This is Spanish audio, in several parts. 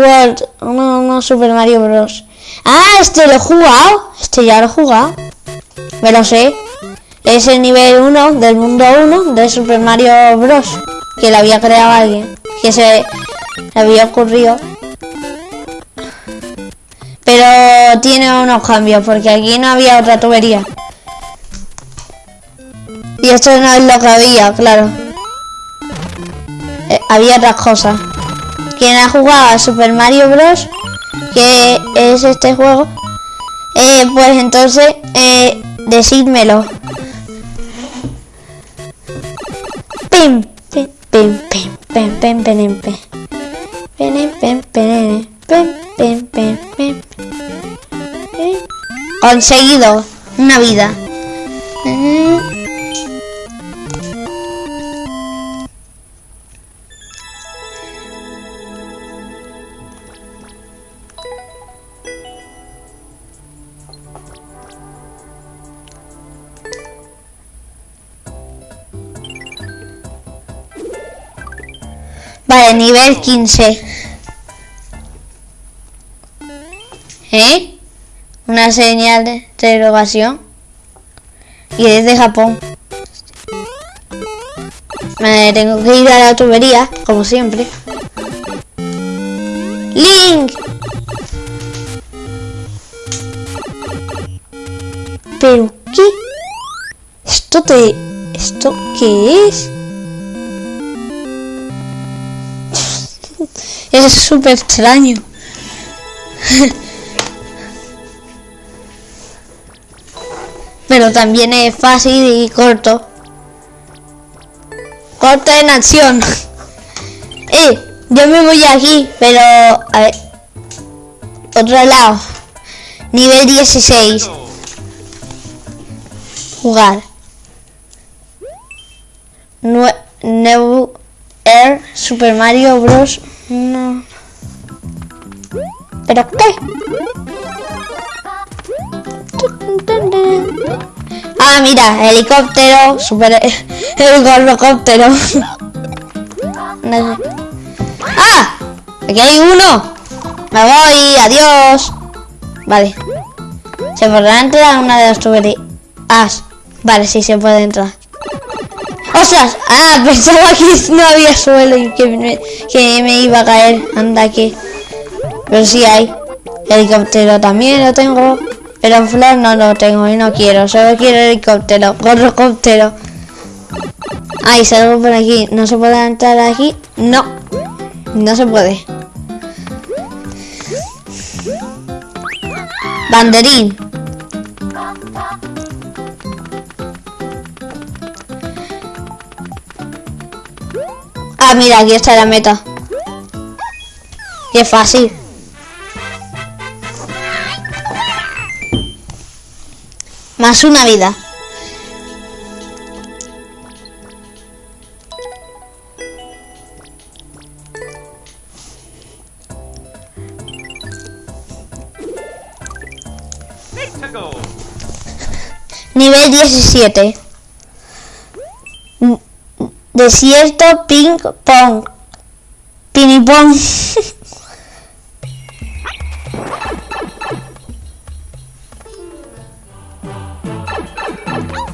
World. No, no, Super Mario Bros. Ah, este lo he jugado. Este ya lo he jugado. Me lo sé. Es el nivel 1 del mundo 1 de Super Mario Bros. Que lo había creado alguien. Que se le había ocurrido. Pero tiene unos cambios. Porque aquí no había otra tubería. Y esto no es lo que había, claro. Eh, había otras cosas. Quien ha jugado a Super Mario Bros. Que es este juego. Eh, pues entonces, eh, decídmelo. Pim, pim, pim, pim, pim, pim. Pim, pim, pim, pim, pim, pim, pim. Conseguido una vida. Vale, nivel 15. ¿Eh? Una señal de interrogación. Y es de Japón. Me tengo que ir a la tubería, como siempre. Link. ¿Pero qué? ¿Esto te... ¿Esto qué es? Es súper extraño. Pero también es fácil y corto. Corto en acción. eh, yo me voy aquí, pero... A ver. Otro lado. Nivel 16. Jugar. New Air Super Mario Bros. No. ¿Pero qué? Ah, mira, helicóptero, super helicóptero. No sé. ¡Ah! Aquí hay uno. Me voy, adiós. Vale. ¿Se podrá entrar una de las tuberías? Ah, vale, sí se puede entrar. ¡Ostras! Ah, pensaba que no había suelo y que me, que iba a caer. Anda aquí. Pero sí hay. Helicóptero también lo tengo. Pero flor no lo tengo y no quiero. Solo quiero helicóptero. Helicóptero. Ay, salgo por aquí. ¿No se puede entrar aquí? No. No se puede. Banderín. Mira, aquí está la meta. Qué fácil. Más una vida. Nivel 17. Desierto ping pong. Ping pong.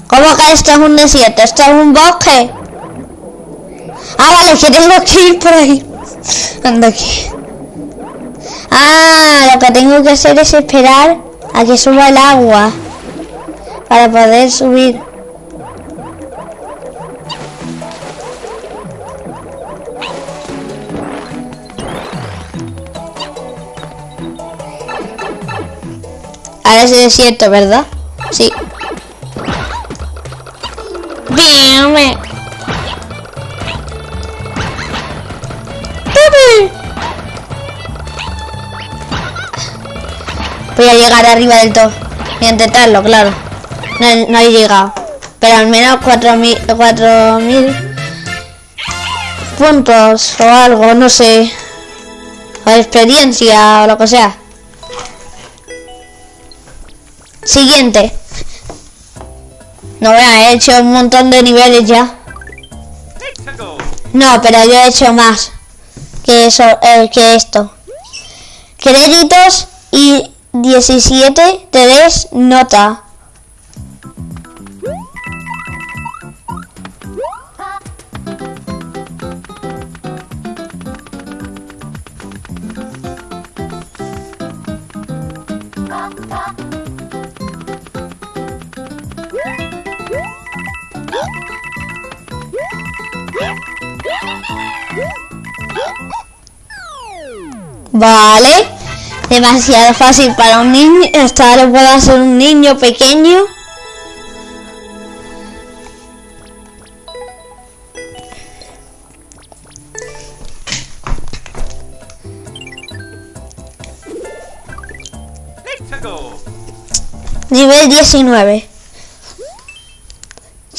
¿Cómo que esto es un desierto? ¿Esto es un bosque? Ah, vale, que tengo que ir por ahí. Anda aquí. Ah, lo que tengo que hacer es esperar a que suba el agua. Para poder subir. Ahora es desierto, ¿verdad? Sí. Bien, me... Voy a llegar arriba del todo. Voy a intentarlo, claro. No, no he llegado. Pero al menos 4.000 4.000 puntos o algo, no sé. O experiencia o lo que sea. Siguiente. No, vea, he hecho un montón de niveles ya. No, pero yo he hecho más que eso, eh, que esto. Créditos y 17 te des nota. Vale. Demasiado fácil para un niño. Esta lo puede hacer un niño pequeño. Nivel 19.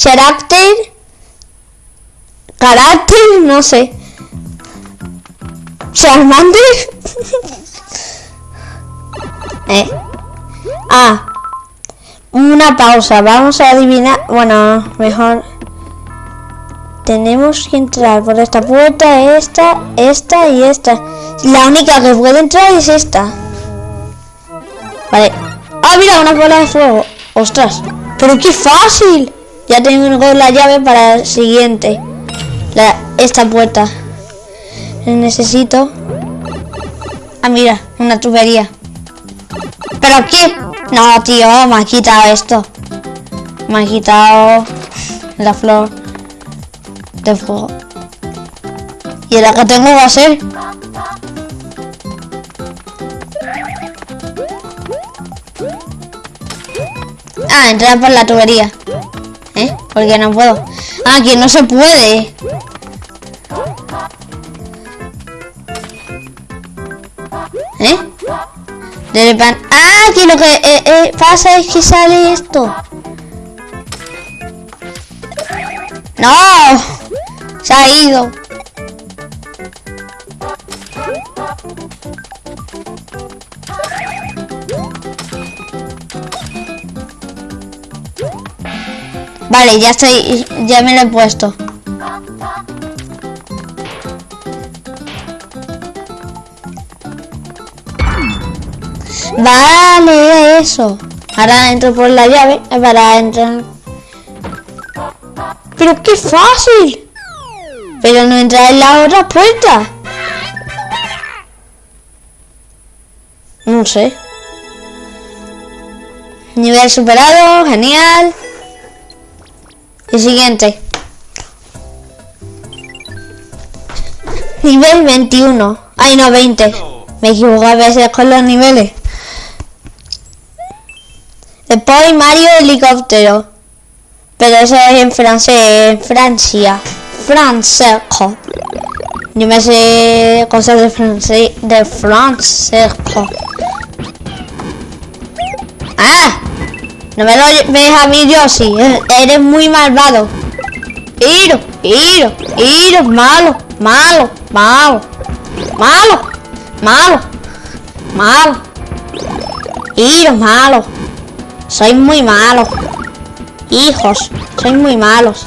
Carácter. Carácter, no sé. Charmander. eh. Ah. Una pausa. Vamos a adivinar. Bueno, mejor. Tenemos que entrar por esta puerta, esta, esta y esta. La única que puede entrar es esta. Vale. ¡Ah, mira! Una bola de fuego. ¡Ostras! ¡Pero qué fácil! Ya tengo la llave para el siguiente. La, esta puerta. Necesito... Ah, mira. Una tubería. ¿Pero qué? No, tío. Me ha quitado esto. Me ha quitado... La flor. De fuego. ¿Y ahora que tengo va a ser? Ah, entrar por la tubería. ¿Eh? Porque no puedo. Ah, que no se puede. De pan. Ah, que lo que eh, eh, pasa es que sale esto. No. Se ha ido. Vale, ya estoy, ya me lo he puesto. Vale, eso. Ahora entro por la llave para entrar. Pero qué fácil. Pero no entrar en la otra puerta. No sé. Nivel superado, genial. El siguiente. Nivel 21. Ay, no, 20. Me equivoco a veces con los niveles. Después Mario Helicóptero. Pero eso es en francés, Francia. Francés. Yo me sé cosas de francés, de francés. ¡Ah! No me lo ves a mí, Yoshi. Eres muy malvado. Iro, Iro, Iro, malo, malo, malo, malo, malo, malo. Iro, malo. Soy muy malo. Hijos, soy muy malos.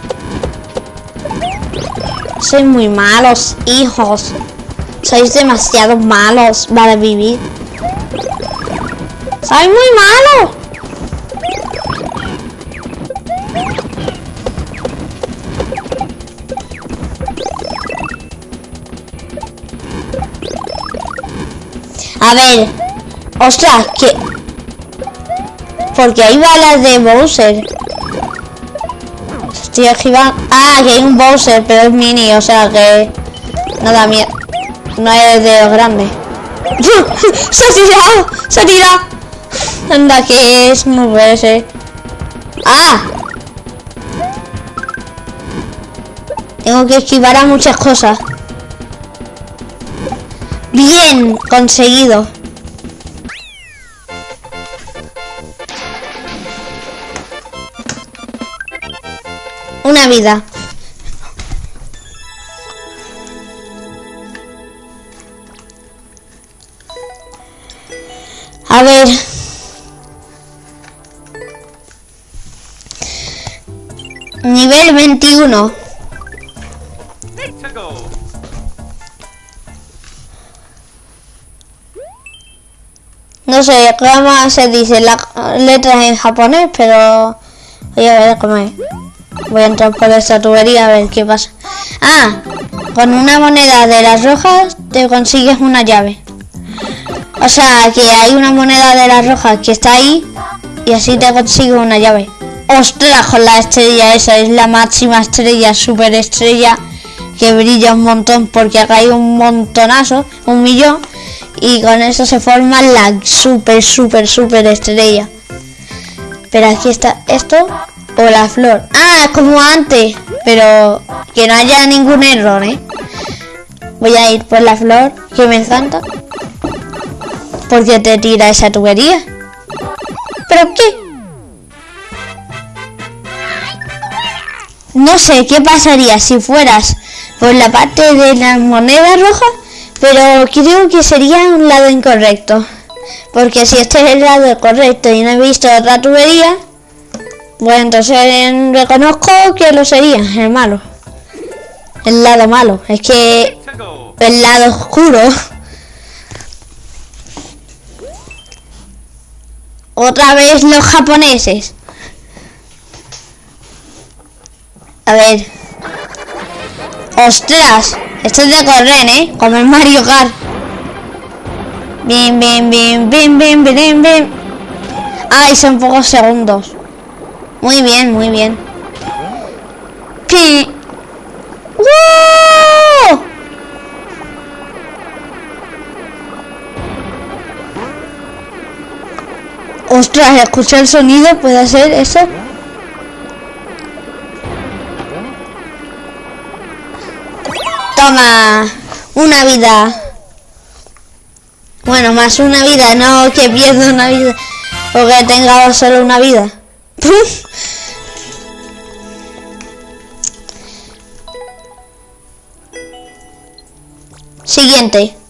Soy muy malos, hijos. Sois demasiado malos para vivir. Soy muy malo. A ver. Ostras, que... Porque hay balas de Bowser. Estoy esquivando... Ah, que hay un Bowser, pero es mini, o sea que... No da miedo. No es de los grandes. ¡Se ha tirado! ¡Se ha tirado! Anda, que es muy ese. ¡Ah! Tengo que esquivar a muchas cosas. Bien, conseguido. A ver. Nivel 21. Let's go. no sé cómo se dice las letras en japonés, pero voy a ver cómo es. Voy a entrar por esta tubería a ver qué pasa. Ah, con una moneda de las rojas te consigues una llave. O sea, que hay una moneda de las rojas que está ahí y así te consigues una llave. Ostras, con la estrella esa es la máxima estrella, super estrella que brilla un montón porque acá hay un montonazo, un millón y con eso se forma la super super super estrella. Pero aquí está esto la flor. Ah, como antes, pero que no haya ningún error, ¿eh? Voy a ir por la flor que me encanta. Porque te tira esa tubería. ¿Pero qué? No sé qué pasaría si fueras por la parte de las monedas rojas, pero creo que sería un lado incorrecto. Porque si este es el lado correcto y no he visto otra tubería, bueno, entonces reconozco que lo sería, el malo. El lado malo. Es que el lado oscuro. Otra vez los japoneses. A ver. ¡Ostras! Esto es de correr, ¿eh? Como el Mario Kart. Bien, bien, bien, bien, bien, bien, bien. Ay, son pocos segundos. Muy bien, muy bien. ¿Qué? ¡Wow! Ostras, escuché el sonido, ¿puede ser eso? Toma, una vida. Bueno, más una vida, no que pierda una vida. O que tenga solo una vida. Siguiente.